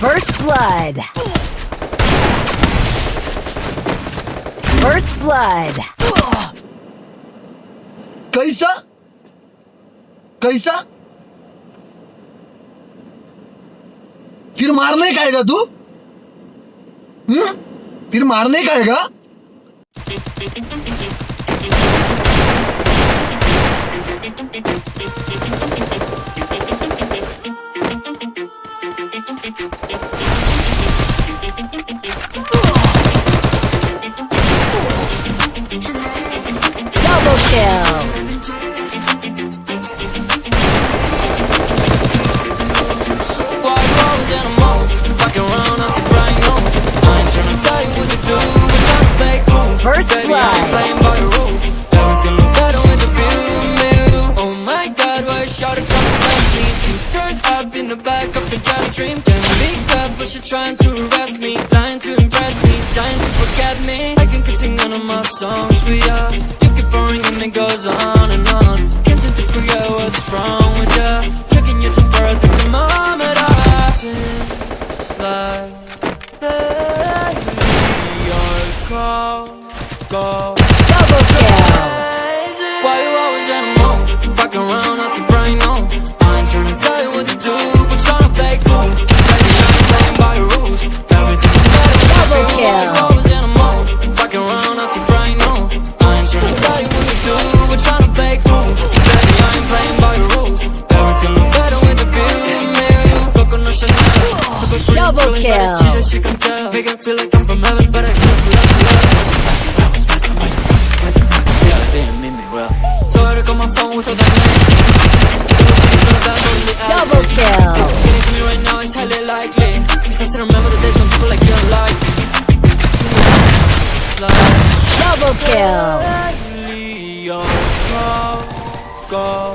First blood. First blood. कैसा? कैसा? फिर मारने का आएगा तू? हम्म? फिर मारने का आएगा Double Can be tough, but you're trying to arrest me. Dying to impress me, dying to forget me. I can sing none of my songs for ya. You keep boring and it goes on and on. Can't seem to forget what's wrong with ya. Checking your temperature, thermometer. Seems like lately your call, call. Double kill. Why you always in a mood? Fucking around Double kill. cheese that she can tell. Make it feel like I'm from heaven, but I accept love, Yeah, they ain't mean me well. So I on my phone with all that nice. Double kill. Getting to me right now is highly likely. Cause I still remember the days when people like you don't like me. Like, Double kill. go,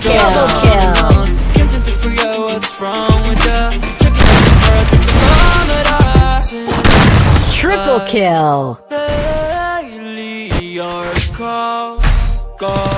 kill. Triple kill. Your call, go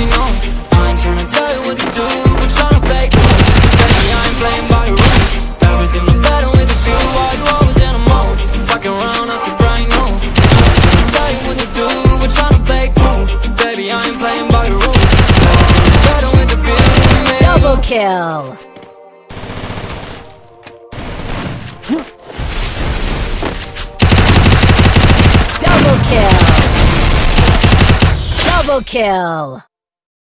on. I ain't tryna tell you what to do, tryna play cool. I ain't playing by rules. Everything look better with the view. Why you always in a mood? Fucking around, brain on. I ain't tryna tell you what to do, tryna play cool. Baby, I ain't playing by rules. Better with the view. Double kill. Double kill. Double kill.